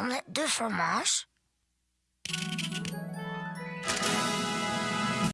omelette de fromage.